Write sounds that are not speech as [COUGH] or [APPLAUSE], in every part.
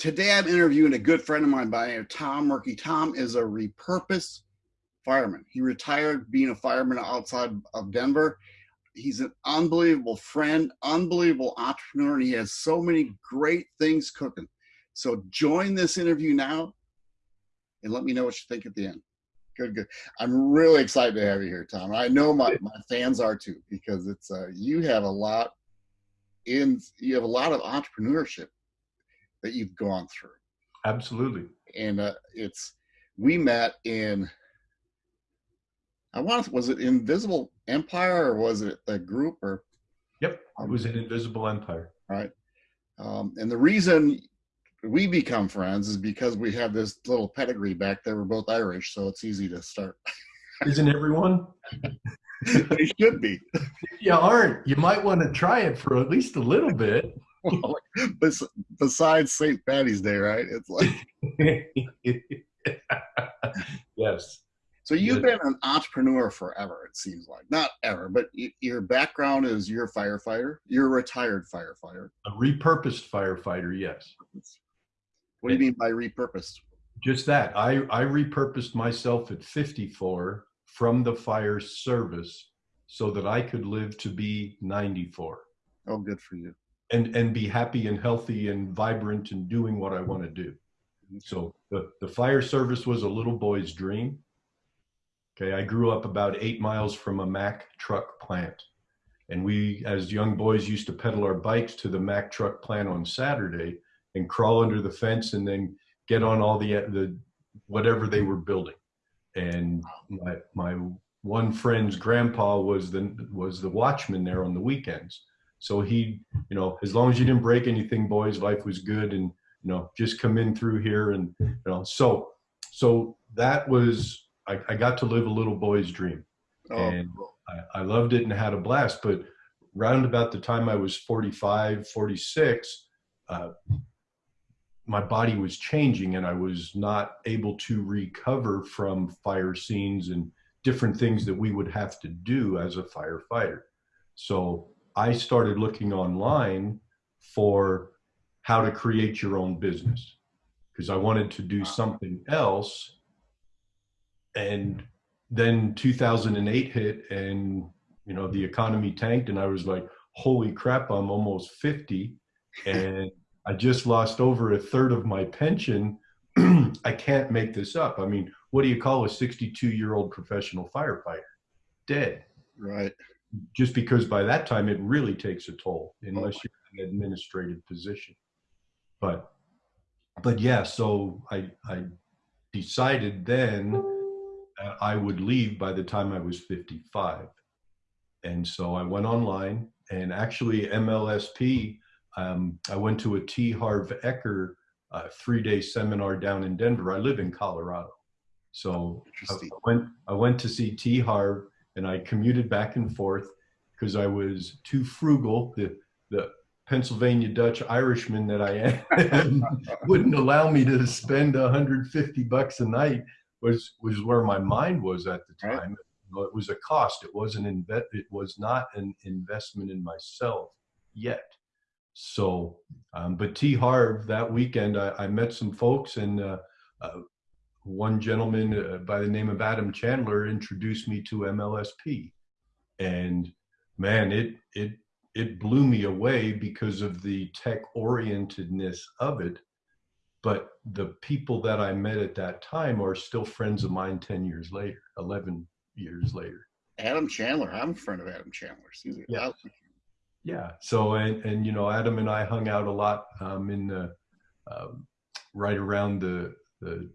today I'm interviewing a good friend of mine by name Tom Murky. Tom is a repurposed fireman. He retired being a fireman outside of Denver. He's an unbelievable friend, unbelievable entrepreneur, and he has so many great things cooking. So join this interview now and let me know what you think at the end. Good, good. I'm really excited to have you here, Tom. I know my, my fans are too, because it's uh, you have a lot in you have a lot of entrepreneurship that you've gone through. Absolutely. And uh, it's we met in I want was it Invisible Empire or was it a group or? Yep, it was an Invisible Empire. Right. Um, and the reason we become friends is because we have this little pedigree back there. We're both Irish, so it's easy to start. [LAUGHS] Isn't everyone? they should be. If You aren't. You might want to try it for at least a little bit. [LAUGHS] Besides St. Patty's Day, right? It's like. [LAUGHS] yes. So you've been an entrepreneur forever, it seems like. Not ever, but your background is you're a firefighter. You're a retired firefighter. A repurposed firefighter, yes. What do you mean by repurposed? Just that. I, I repurposed myself at 54 from the fire service so that I could live to be 94. Oh, good for you. And, and be happy and healthy and vibrant and doing what I want to do. So the, the fire service was a little boy's dream Okay, I grew up about eight miles from a Mack truck plant. And we, as young boys, used to pedal our bikes to the Mack truck plant on Saturday and crawl under the fence and then get on all the, the whatever they were building. And my, my one friend's grandpa was the, was the watchman there on the weekends. So he, you know, as long as you didn't break anything, boys, life was good. And, you know, just come in through here. And, you know, so, so that was I, I got to live a little boy's dream. Oh, and I, I loved it and had a blast. But round about the time I was 45, 46, uh, my body was changing and I was not able to recover from fire scenes and different things that we would have to do as a firefighter. So I started looking online for how to create your own business because I wanted to do something else. And then 2008 hit and you know the economy tanked and i was like holy crap i'm almost 50 [LAUGHS] and i just lost over a third of my pension. [CLEARS THROAT] I can't make this up. I mean what do you call a 62 year old professional firefighter? Dead. Right just because by that time it really takes a toll unless oh you're in an administrative position but but yeah so i i decided then I would leave by the time I was 55. And so I went online and actually MLSP, um, I went to a T. Harv Eker uh, three-day seminar down in Denver. I live in Colorado. So I went, I went to see T. Harv and I commuted back and forth because I was too frugal. The, the Pennsylvania Dutch Irishman that I am [LAUGHS] wouldn't allow me to spend 150 bucks a night was was where my mind was at the time. Right. It was a cost. It wasn't inve- It was not an investment in myself yet. So, um, but T Harv that weekend, I, I met some folks, and uh, uh, one gentleman uh, by the name of Adam Chandler introduced me to MLSP, and man, it it it blew me away because of the tech orientedness of it but the people that I met at that time are still friends of mine 10 years later, 11 years later. Adam Chandler, I'm a friend of Adam Chandler. Yeah. Yeah. So, and, and, you know, Adam and I hung out a lot um, in the, um, right around the, the,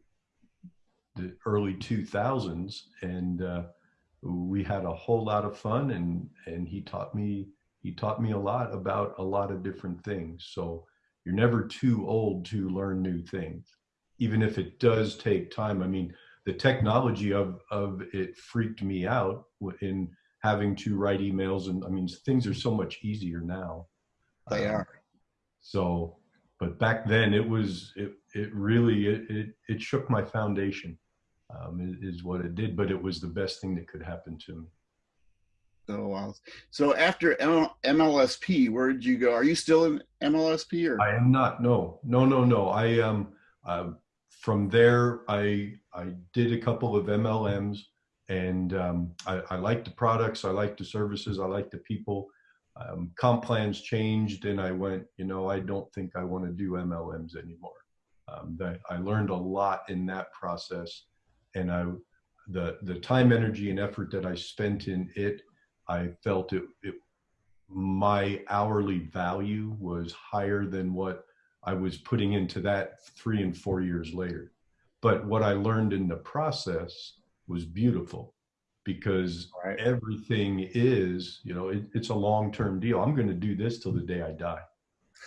the early 2000s. And uh, we had a whole lot of fun and, and he taught me, he taught me a lot about a lot of different things. So, you're never too old to learn new things, even if it does take time. I mean, the technology of, of it freaked me out in having to write emails. And I mean, things are so much easier now. They um, are. So, but back then it was, it, it really, it, it, it shook my foundation um, is what it did, but it was the best thing that could happen to me. So, uh, so after MLSP, where did you go? Are you still in MLSP or? I am not. No, no, no, no. I um, uh, from there, I I did a couple of MLMs, and um, I, I like the products, I like the services, I like the people. Um, comp plans changed, and I went. You know, I don't think I want to do MLMs anymore. Um, that I learned a lot in that process, and I the the time, energy, and effort that I spent in it I felt it, it my hourly value was higher than what I was putting into that three and four years later. But what I learned in the process was beautiful because right. everything is, you know, it, it's a long term deal. I'm going to do this till the day I die.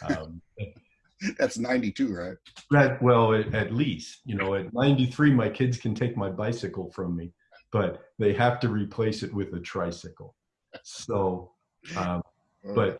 Um, [LAUGHS] [LAUGHS] That's 92, right? That, well, at, at least, you know, at [LAUGHS] 93, my kids can take my bicycle from me, but they have to replace it with a tricycle so, um, but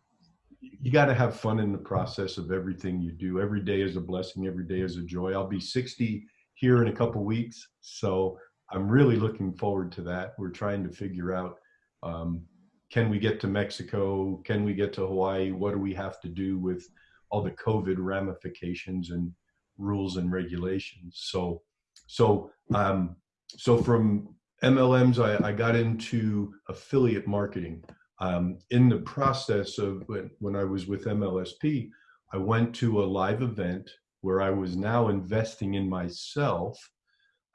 you got to have fun in the process of everything you do. Every day is a blessing. Every day is a joy. I'll be 60 here in a couple weeks, so I'm really looking forward to that. We're trying to figure out um, can we get to Mexico? Can we get to Hawaii? What do we have to do with all the COVID ramifications and rules and regulations? So, so, um, so from MLMs, I, I got into affiliate marketing. Um, in the process of when, when I was with MLSP, I went to a live event where I was now investing in myself.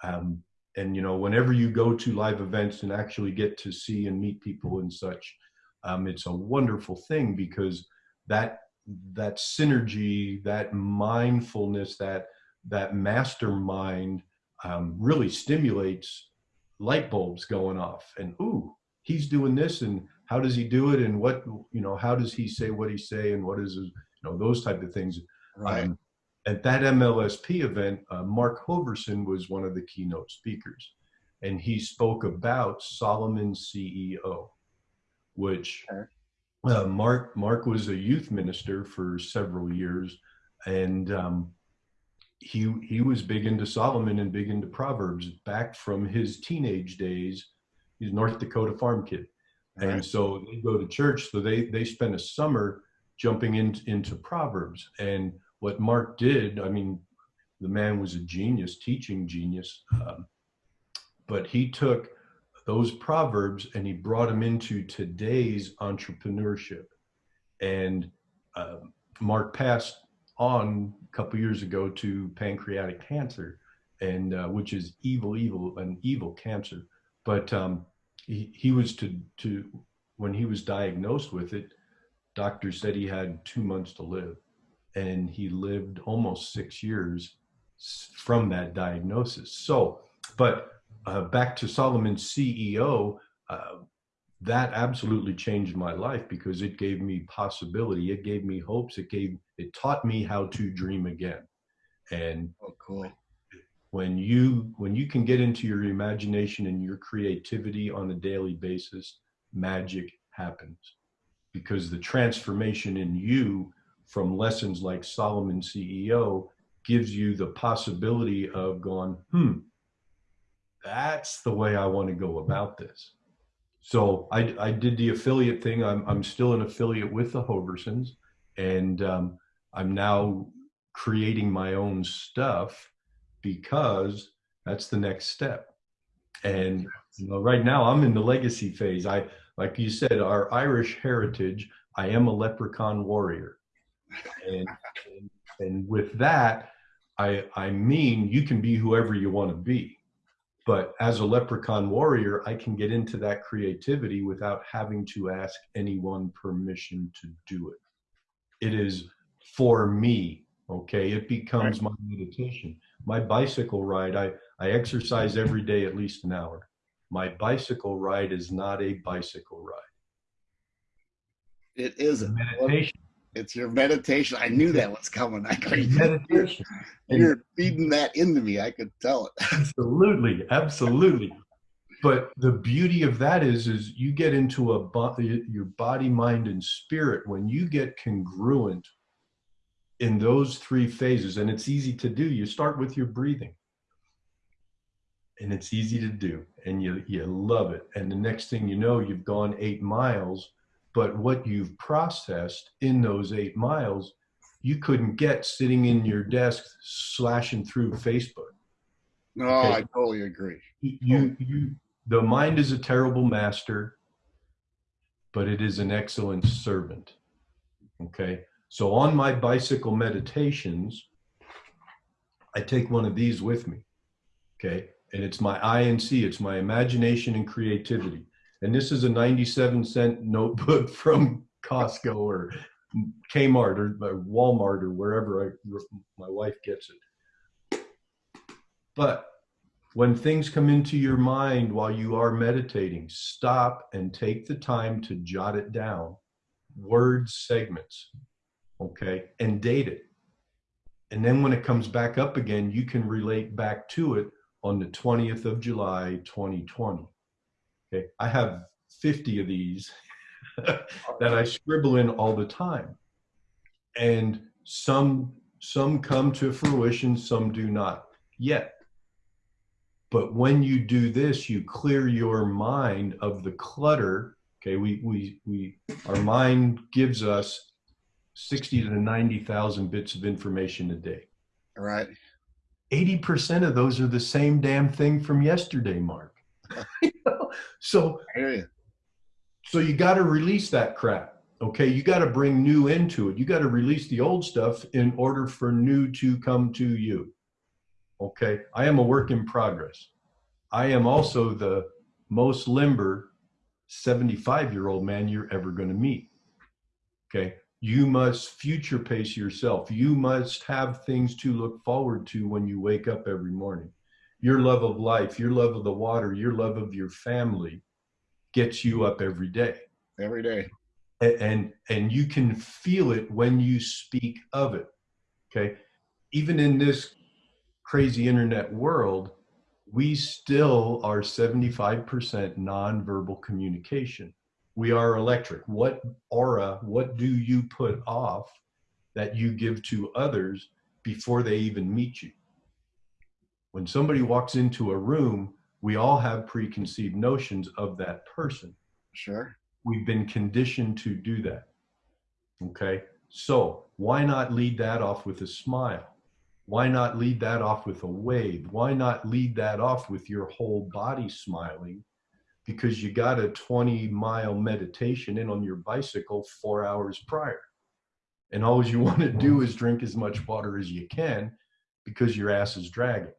Um, and you know, whenever you go to live events and actually get to see and meet people and such, um, it's a wonderful thing because that that synergy, that mindfulness, that that mastermind um, really stimulates light bulbs going off. And ooh he's doing this and how does he do it? And what you know how does he say what he say? And what is his, you know those type of things. Right. Um, at that mlsp event uh, mark hoverson was one of the keynote speakers and he spoke about solomon ceo which uh, mark mark was a youth minister for several years and um, he he was big into Solomon and big into Proverbs back from his teenage days. He's North Dakota farm kid, and so they go to church. So they they spent a summer jumping in, into Proverbs. And what Mark did, I mean, the man was a genius, teaching genius, um, but he took those proverbs and he brought them into today's entrepreneurship. And uh, Mark passed on a couple years ago to pancreatic cancer, and uh, which is evil, evil, an evil cancer. But um, he, he was to to when he was diagnosed with it, doctors said he had two months to live, and he lived almost six years from that diagnosis. So, but uh, back to Solomon's CEO, uh, that absolutely changed my life because it gave me possibility it gave me hopes it gave it taught me how to dream again. And oh cool. when you when you can get into your imagination and your creativity on a daily basis magic happens. Because the transformation in you from lessons like solomon ceo gives you the possibility of going hmm that's the way i want to go about this so I, I did the affiliate thing. I'm, I'm still an affiliate with the Hoversons, and um, I'm now creating my own stuff because that's the next step. And you know, right now I'm in the legacy phase. I, like you said, our Irish heritage. I am a leprechaun warrior, and and, and with that, I I mean you can be whoever you want to be but as a leprechaun warrior, I can get into that creativity without having to ask anyone permission to do it. It is for me, okay? It becomes my meditation. My bicycle ride, I, I exercise every day at least an hour. My bicycle ride is not a bicycle ride. It is a meditation. It's your meditation. I knew that was coming. I could meditation. [LAUGHS] You're feeding that into me. I could tell it. [LAUGHS] absolutely, absolutely. But the beauty of that is, is you get into a your body, mind, and spirit when you get congruent in those three phases, and it's easy to do. You start with your breathing. and it's easy to do and you you love it and the next thing you know you've gone 8 miles but what you've processed in those 8 miles you couldn't get sitting in your desk slashing through Facebook No, okay. I totally agree. You you the mind is a terrible master but it is an excellent servant. Okay. So on my bicycle meditations, I take one of these with me. Okay. And it's my INC, it's my imagination and creativity. And this is a 97 cent notebook [LAUGHS] from Costco or Kmart or, uh, Walmart or wherever I, my wife gets it. But when things come into your mind while you are meditating, stop and take the time to jot it down, word segments, okay, and date it. And then when it comes back up again, you can relate back to it on the 20th of July, 2020. Okay, I have 50 of these [LAUGHS] that I scribble in all the time. And some some come to fruition, some do not yet. But when you do this, you clear your mind of the clutter. Okay, we we we our mind gives us sixty to ninety thousand bits of information a day. All right. Eighty percent of those are the same damn thing from yesterday, Mark. [LAUGHS] so so you got to release that crap. Okay, you got to bring new into it. You got to release the old stuff in order for new to come to you. Okay, I am a work in progress. I am also the most limber 75 year old man you're ever going to meet. Okay, you must future pace yourself. You must have things to look forward to when you wake up every morning. Your love of life, your love of the water, your love of your family gets you up every day. Every day. And, and and you can feel it when you speak of it. Okay? Even in this crazy internet world, we still are 75% nonverbal communication. We are electric. What aura, what do you put off that you give to others before they even meet you? When somebody walks into a room, we all have preconceived notions of that person. Sure. We've been conditioned to do that. Okay. So why not lead that off with a smile? Why not lead that off with a wave? Why not lead that off with your whole body smiling? Because you got a 20 mile meditation in on your bicycle four hours prior. And all you [LAUGHS] want to do is drink as much water as you can because your ass is dragging.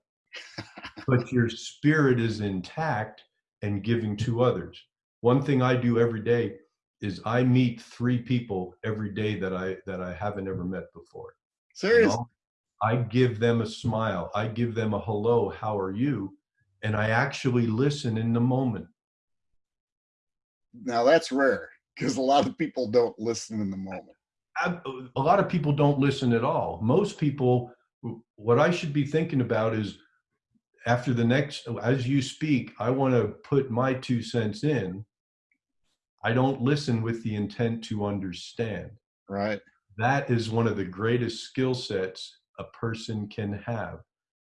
But your spirit is intact and giving to others. One thing I do every day is I meet three people every day that I that I haven't ever met before. Seriously. I give them a smile. I give them a hello, how are you? And I actually listen in the moment. Now that's rare because a lot of people don't listen in the moment. I, a lot of people don't listen at all. Most people, what I should be thinking about is after the next, as you speak, I want to put my two cents in. I don't listen with the intent to understand. Right. That is one of the greatest skill sets a person can have.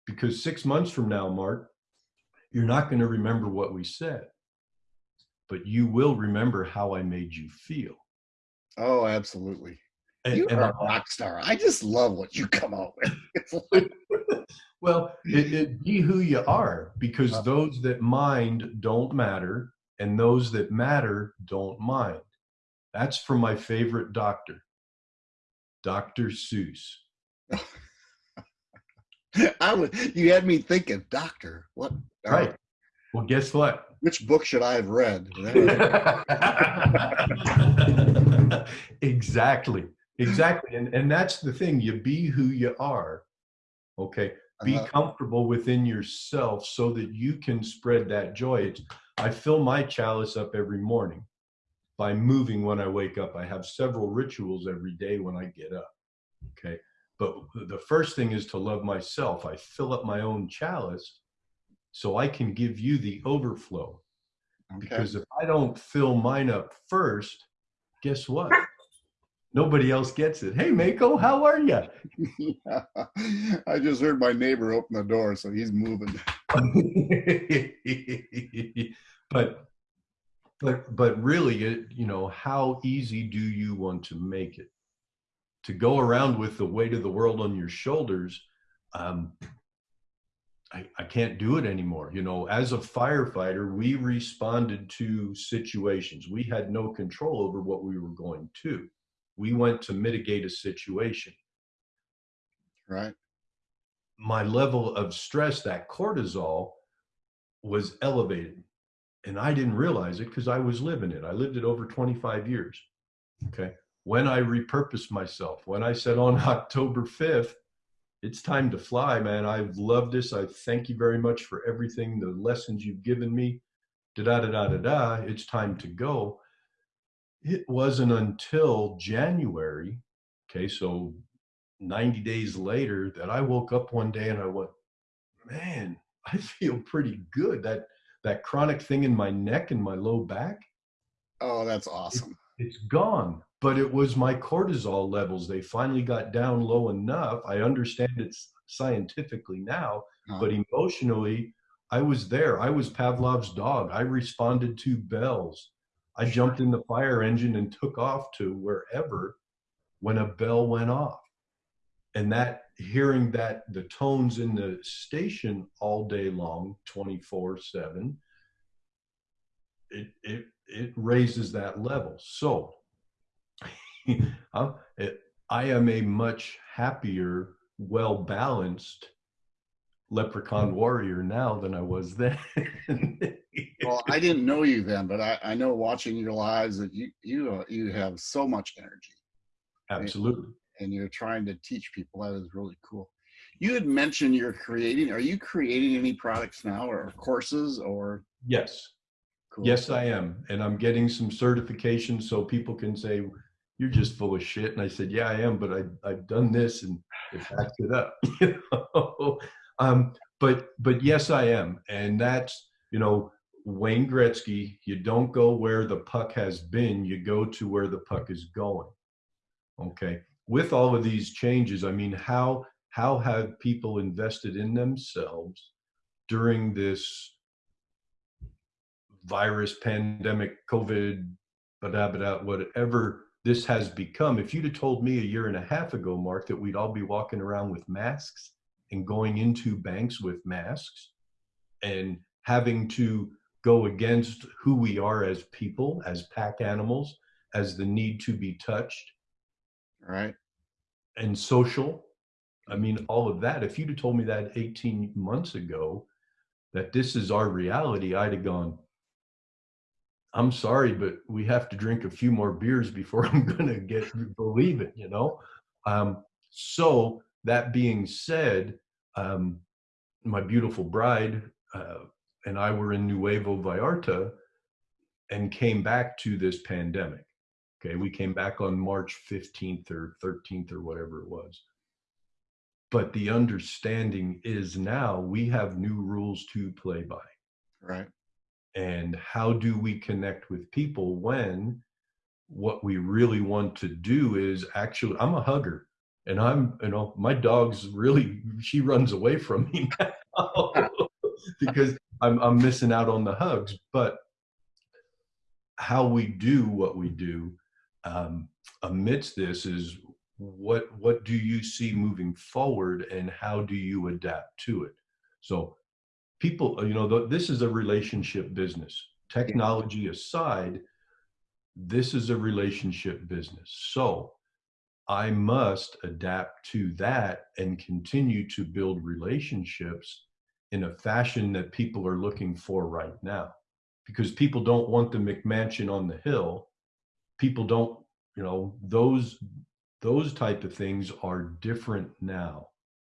Because six months from now, Mark, you're not going to remember what we said, but you will remember how I made you feel. Oh, absolutely. And, you are a rock star. I just love what you come out with. [LAUGHS] [LAUGHS] well, it, it, be who you are because uh, those that mind don't matter and those that matter don't mind. That's from my favorite doctor, Dr. Seuss. [LAUGHS] I would. You had me thinking, doctor. What? Right. Well, guess what? Which book should I have read? exactly. Exactly. And and that's the thing. You be who you are. Okay. Be comfortable within yourself so that you can spread that joy. It's, I fill my chalice up every morning by moving when I wake up. I have several rituals every day when I get up. Okay. But the first thing is to love myself. I fill up my own chalice so I can give you the overflow. Okay. Because if I don't fill mine up first, guess what? Nobody else gets it. Hey, Mako, how are you? [LAUGHS] yeah. I just heard my neighbor open the door, so he's moving. [LAUGHS] but but but really it, you know how easy do you want to make it to go around with the weight of the world on your shoulders um, I, I can't do it anymore you know as a firefighter we responded to situations we had no control over what we were going to we went to mitigate a situation right my level of stress that cortisol was elevated and I didn't realize it because I was living it. I lived it over 25 years. Okay. When I repurposed myself, when I said on [LAUGHS] October 5th, it's time to fly, man. I've loved this. I thank you very much for everything, the lessons you've given me. Da da da da da da. It's time to go. It wasn't until January, okay, so 90 days later, that I woke up one day and I went, man, [LAUGHS] I feel pretty good. That that chronic thing in my neck and my low back. Oh, that's awesome. It, it's gone. But it was my cortisol levels. They finally got down low enough. I understand it's scientifically now, uh-huh. but emotionally, I was there. I was Pavlov's dog. I responded to bells. I jumped in the fire engine and took off to wherever when a bell went off. And that hearing that the tones in the station all day long 24 7 it it it raises that level so [LAUGHS] it, i am a much happier well balanced leprechaun warrior now than i was then well i didn't know you then but i i know watching your lives that you you uh, you have so much energy absolutely and you're trying to teach people. That is really cool. You had mentioned you're creating. Are you creating any products now, or courses, or? Yes. Cool. Yes, I am, and I'm getting some certifications so people can say you're just full of shit. And I said, yeah, I am, but I I've done this and it backs it up. [LAUGHS] you know? Um, but but yes, I am, and that's you know Wayne Gretzky. You don't go where the puck has been. You go to where the puck is going. Okay with all of these changes, I mean, how how have people invested in themselves during this virus, pandemic, COVID, whatever this has become? If you'd have told me a year and a half ago, Mark, that we'd all be walking around with masks and going into banks with masks and having to go against who we are as people, as pack animals, as the need to be touched, right. And social. I mean all of that. If you'd have told me that 18 months ago that this is our reality i'd have gone i'm sorry but we have to drink a few more beers before [LAUGHS] i'm gonna get believe it you know? Um, so that being said um, my beautiful bride uh, and i were in nuevo vallarta and came back to this pandemic Okay, we came back on March 15th or 13th or whatever it was. But the understanding is now we have new rules to play by. Right. And how do we connect with people when what we really want to do is actually, I'm a hugger and I'm, you know, my dog's really, she runs away from me [LAUGHS] now [LAUGHS] because I'm, I'm missing out on the hugs. But how we do what we do um, amidst this is what what do you see moving forward and how do you adapt to it? So people you know this is a relationship business. Technology aside this is a relationship business. So i must adapt to that and continue to build relationships in a fashion that people are looking for right now. Because people don't want the mcmansion on the hill. People don't you know those those type of things are different now.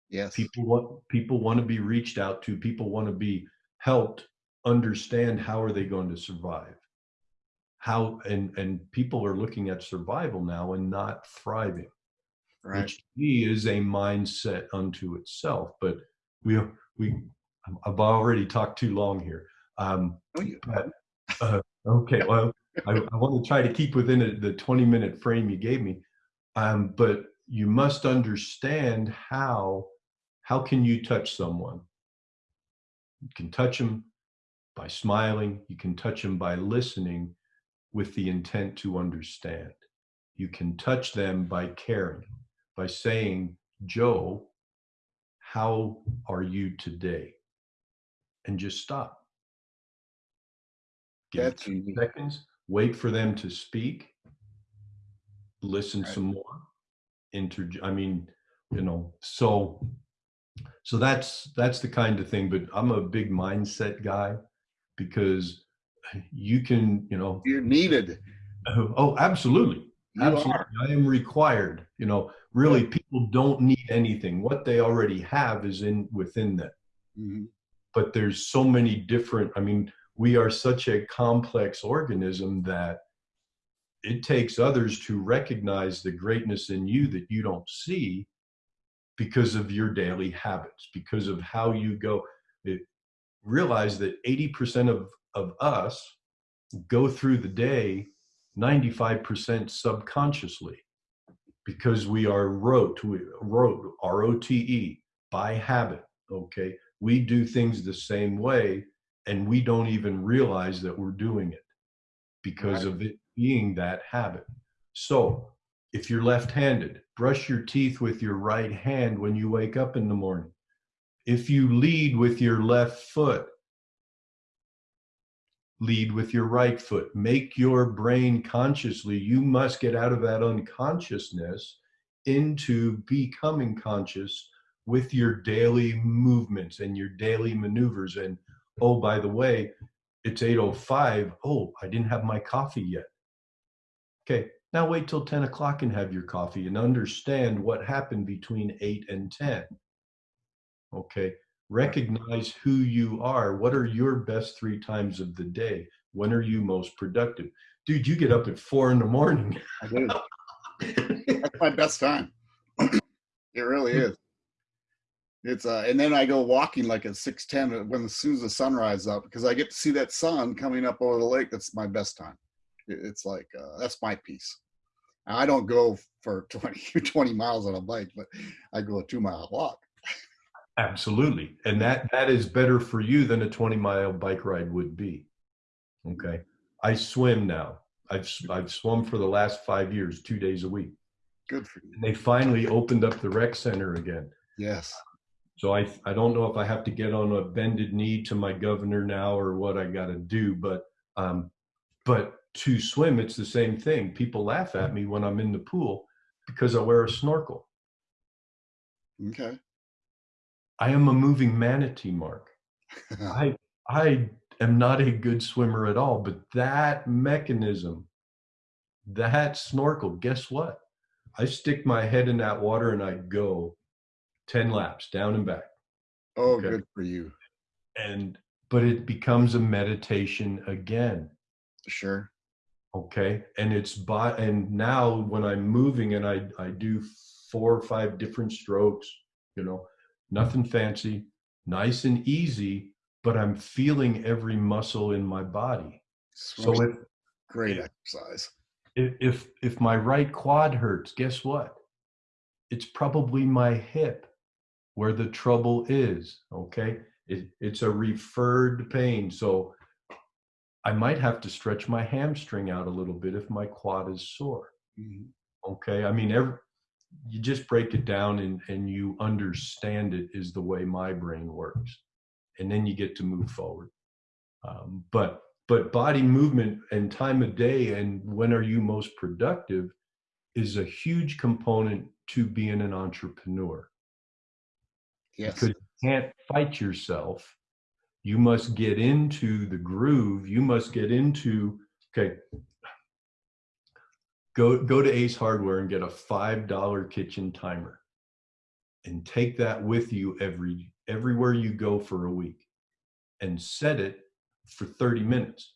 Yes. People want people want to be reached out to. People want to be helped understand how are they going to survive how and and people are looking at survival now and not thriving right. which is a mindset unto itself but we we i've already talked too long here um oh, but, uh, okay well I, I, want to try to keep within a, the 20 minute frame you gave me. Um, but you must understand how how can you touch someone? You can touch them by smiling. You can touch them by listening with the intent to understand. You can touch them by caring, by saying, Joe, how are you today? And just stop. Give That's two easy. seconds, wait for them to speak, listen Right. some more. Inter I mean, you know, so so that's that's the kind of thing, but I'm a big mindset guy because you can, you know, You're needed. oh, absolutely. You Absolutely. are. I am required. You know, really people don't need anything. What they already have is in within them. Mhm. But there's so many different, I mean, we are such a complex organism that it takes others to recognize the greatness in you that you don't see because of your daily habits, because of how you go. It, realize that 80% of, of us go through the day 95% subconsciously because we are rote, we, rote, R-O-T-E, by habit, okay? We do things the same way and we don't even realize that we're doing it because Right. of it being that habit. So if you're left-handed, brush your teeth with your right hand when you wake up in the morning. If you lead with your left foot, lead with your right foot. Make your brain consciously. You must get out of that unconsciousness into becoming conscious with your daily movements and your daily maneuvers. And oh, by the way, it's 8.05. Oh, I didn't have my coffee yet. Okay, now wait till 10 o'clock and have your coffee and understand what happened between 8 and 10. Okay, recognize who you are. What are your best three times of the day? When are you most productive? Dude, you get up at four in the morning. I do. [LAUGHS] That's my best time. [CLEARS THROAT] it really is. It's uh, and then I go walking like at six ten when as soon as the sun rises up because I get to see that sun coming up over the lake. That's my best time. It's like uh, that's my piece. I don't go for [LAUGHS] 20, 20 miles on a bike, but I go a two mile walk. Absolutely. And that that is better for you than a 20 mile bike ride would be. Okay. I swim now. I've I've swum for the last 5 years 2 days a week. Good for you. And they finally opened up the rec center again. Yes. So I I don't know if I have to get on a bended knee to my governor now or what I got to do, but um, but to swim it's the same thing. People laugh at me when I'm in the pool because I wear a snorkel. Okay. I am a moving manatee, Mark. [LAUGHS] I I am not a good swimmer at all, but that mechanism, that snorkel, guess what? I stick my head in that water and I go 10 laps down and back. oh, Okay. good for you. and but it becomes a meditation again Sure. okay and it's by and now when i'm moving and i i do four or five different strokes you know nothing fancy nice and easy but i'm feeling every muscle in my body. So Swimming's if great exercise. if if if my right quad hurts guess what? It's probably my hip where the trouble is okay? It, it's a referred pain so i might have to stretch my hamstring out a little bit if my quad is sore Mhm. okay? I mean every, you just break it down and and you understand it is the way my brain works. And then you get to move forward. Um, but but body movement and time of day and when are you most productive is a huge component to being an entrepreneur. Yes. because you can't fight yourself. You must get into the groove. You must get into okay go go to ace hardware and get a five dollar kitchen timer and take that with you every everywhere you go for a week and set it for 30 minutes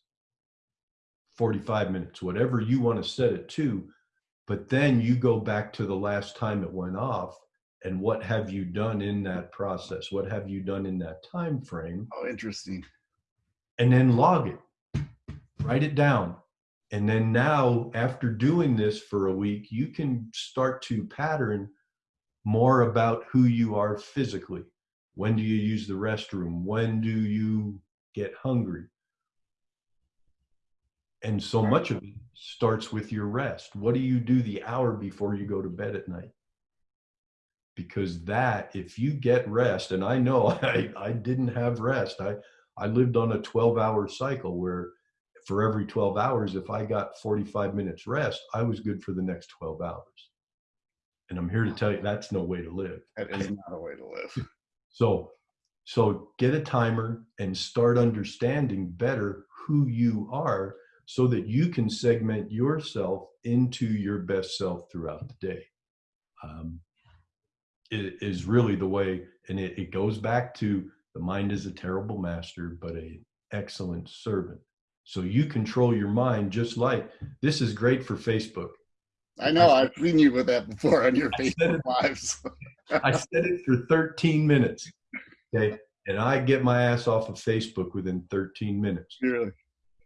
45 minutes whatever you want to set it to but then you go back to the last time it went off and what have you done in that process what have you done in that time frame Oh, interesting. and then log it write it down And then now, after doing this for a week, you can start to pattern more about who you are physically. When do you use the restroom? When do you get hungry? And so much of it starts with your rest. What do you do the hour before you go to bed at night? Because that, if you get rest, and I know [LAUGHS] I, I didn't have rest, I, I lived on a 12 hour cycle where for every 12 hours, if I got 45 minutes rest, I was good for the next 12 hours. And I'm here to tell you that's no way to live. That is not a way to live. [LAUGHS] So, so get a timer and start understanding better who you are so that you can segment yourself into your best self throughout the day. Um, it is really the way, and it, it goes back to the mind is a terrible master, but a excellent servant. So you control your mind just like this is great for Facebook. I know. I, have seen you with that before on your Facebook lives. [LAUGHS] I said it for 13 minutes. Okay. And I get my ass off of Facebook within 13 minutes. Really?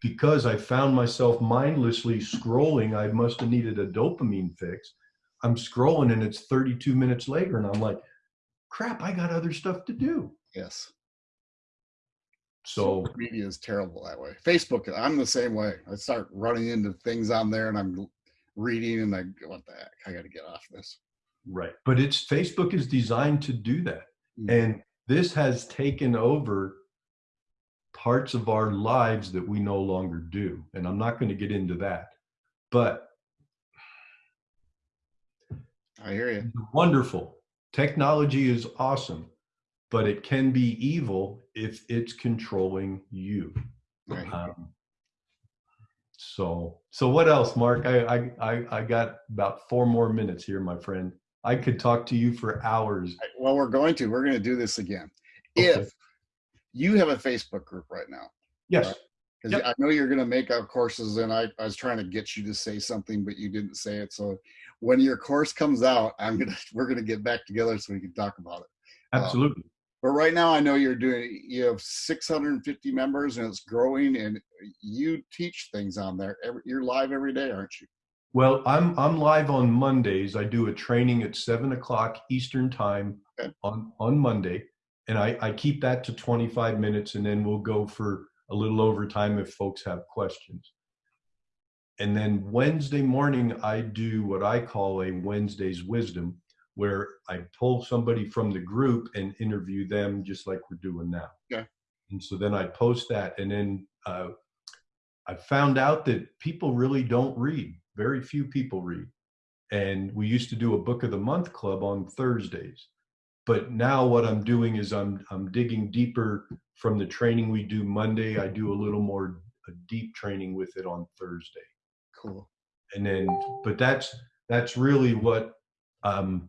Because I found myself mindlessly scrolling. I must have needed a dopamine fix. I'm scrolling and it's 32 minutes later, and I'm like, crap, I got other stuff to do. Yes. So media is terrible that way. Facebook, I'm the same way. I start running into things on there and I'm reading and I go, what the heck? I got to get off this. Right. But it's Facebook is designed to do that. Mm-hmm. And this has taken over parts of our lives that we no longer do. And I'm not going to get into that. But I hear you. Wonderful. Technology is awesome but it can be evil if it's controlling you. Right. Um, so, so what else, Mark? I, I, I got about four more minutes here, my friend. I could talk to you for hours. Well, we're going to. We're going to do this again. Okay. If you have a Facebook group right now, yes, because right? yep. I know you're going to make out courses, and I, I was trying to get you to say something, but you didn't say it. So, when your course comes out, I'm gonna [LAUGHS] we're gonna get back together so we can talk about it. Absolutely. Um, but right now i know you're doing you have 650 members and it's growing and you teach things on there every, you're live every day aren't you? Well i'm i'm live on mondays. I do a training at 7 o'clock eastern time okay. on on monday. And I, I keep that to 25 minutes and then we'll go for a little overtime if folks have questions. And then wednesday morning i do what i call a wednesday's wisdom where I pull somebody from the group and interview them just like we're doing now. Yeah. And so then I post that, and then uh, I found out that people really don't read. Very few people read. And we used to do a book of the month club on Thursdays. But now what I'm doing is I'm I'm digging deeper from the training we do Monday. I do a little more a deep training with it on Thursday. Cool. And then, but that's that's really what um,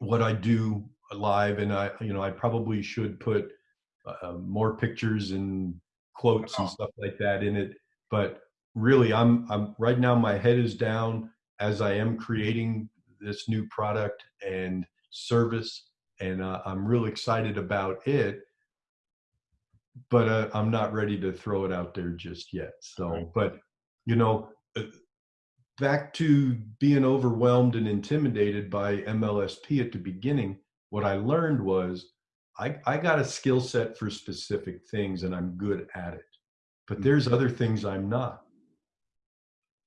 what I do live, and I, you know, I probably should put uh, more pictures and quotes and stuff like that in it. But really, I'm, I'm right now. My head is down as I am creating this new product and service, and uh, I'm real excited about it. But uh, I'm not ready to throw it out there just yet. So, but you know, uh, back to being overwhelmed and intimidated by MLSP at the beginning, what I learned was I, I got a skill set for specific things and I'm good at it. But mm. there's other things I'm not.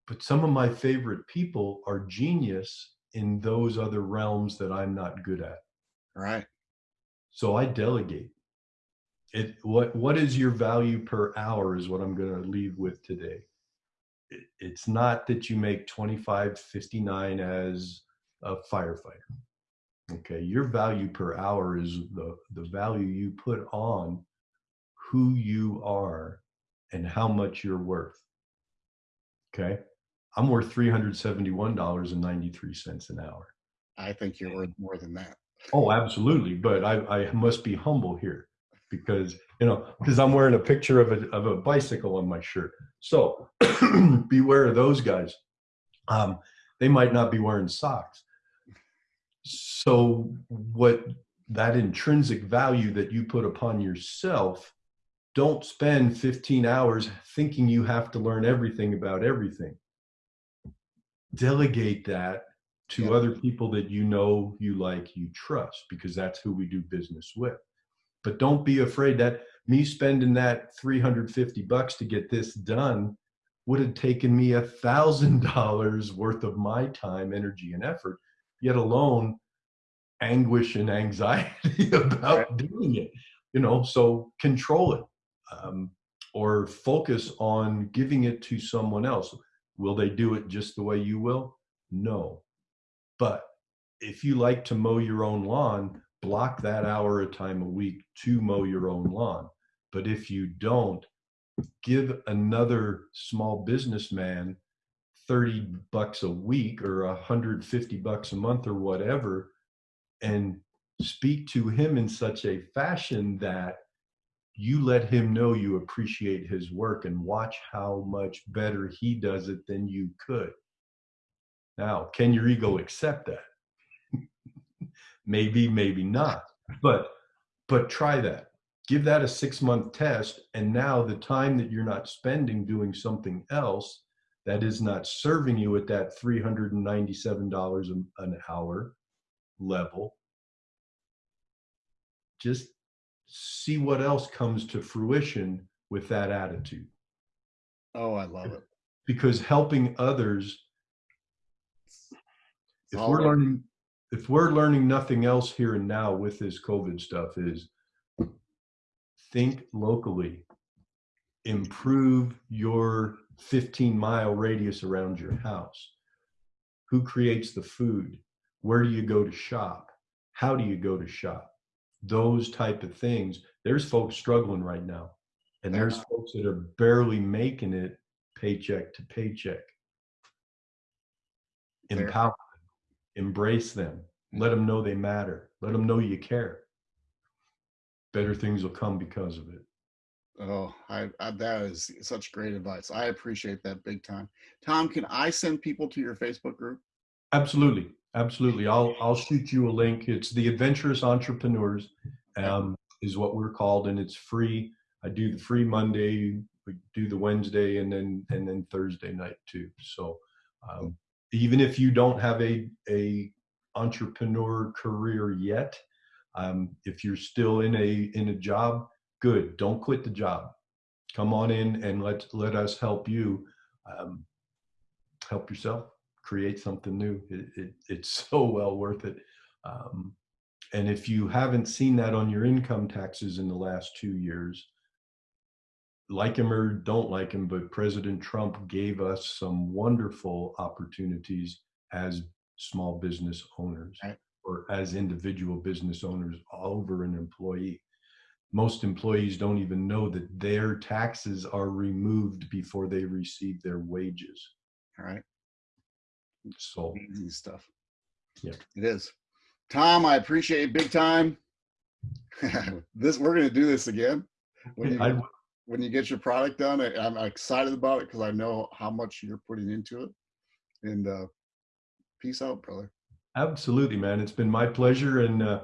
But some of my favorite people are genius in those other realms that I'm not good at. Right. So I delegate. It what what is your value per hour is what I'm going to leave with today it's not that you make 2559 as a firefighter okay? Your value per hour is the the value you put on who you are and how much you're worth okay? I'm worth $371.93 an hour. I think you're worth more than that. Oh absolutely but i i must be humble here because you know because i'm wearing a picture of a, of a bicycle on my shirt so [CLEARS THROAT] beware of those guys um, they might not be wearing socks so what that intrinsic value that you put upon yourself don't spend 15 hours thinking you have to learn everything about everything. Delegate that to yeah. other people that you know, you like, you trust, because that's who we do business with. But don't be afraid that me spending that 350 bucks to get this done would have taken me a thousand dollars worth of my time, energy, and effort, yet alone anguish and anxiety [LAUGHS] about right. doing it. You know, so control it um, or focus on giving it to someone else. Will they do it just the way you will? No. But if you like to mow your own lawn, block that hour of time a week to mow your own lawn. But if you don't, give another small businessman 30 bucks a week or 150 bucks a month or whatever and speak to him in such a fashion that you let him know you appreciate his work and watch how much better he does it than you could. Now, can your ego accept that? Maybe, maybe not. But but try that. Give that a 6-month test and now the time that you're not spending doing something else that is not serving you at that $397 an hour level just see what else comes to fruition with that attitude. Oh, I love it. Because helping others, if we're learning, if we're learning nothing else here and now with this COVID stuff, is think locally, improve your 15 mile radius around your house. Who creates the food? Where do you go to shop? How do you go to shop? those type of things there's folks struggling right now and there's folks that are barely making it paycheck to paycheck empower embrace them. Let them know they matter. Let them know you care. Better things will come because of it. Oh I, I that is such great advice. I appreciate that big time. Tom can i send people to your facebook group? Absolutely. Absolutely. I'll I'll shoot you a link. It's the Adventurous Entrepreneurs, um, is what we're called, and it's free. I do the free Monday, we do the Wednesday, and then and then Thursday night too. So um, even if you don't have a a entrepreneur career yet, um, if you're still in a in a job, good. Don't quit the job. Come on in and let let us help you um, help yourself create something new. It, it, it's [LAUGHS] so well worth it. Um, and if you haven't seen that on your income taxes in the last two years, like him or don't like him, but President Trump gave us some wonderful opportunities as small business owners right. or as individual business owners over an employee. Most employees don't even know that their taxes are removed before they receive their wages. All right. So easy stuff. Yeah, it is. Tom, I appreciate it big time. [LAUGHS] this we're gonna do this again I, when you get your product done. I, am excited about it because I know how much you're putting into it. And uh, peace out, brother. Absolutely, man. It's been my pleasure, and uh,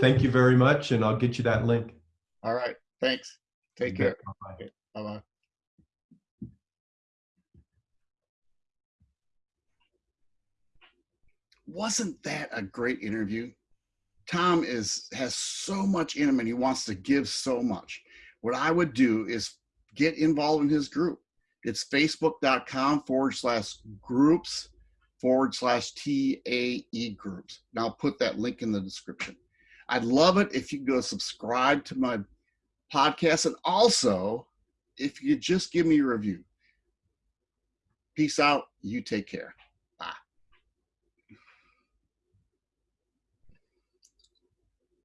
thank you very much. And I'll get you that link. All right. Thanks. Take care. Bye bye. wasn't that a great interview? Tom is has so much in him and he wants to give so much. What I would do is get involved in his group. It's facebook.com forward slash groups forward slash TAE groups. And I'll put that link in the description. I'd love it if you go subscribe to my podcast and also if you just give me a review. Peace out. You take care.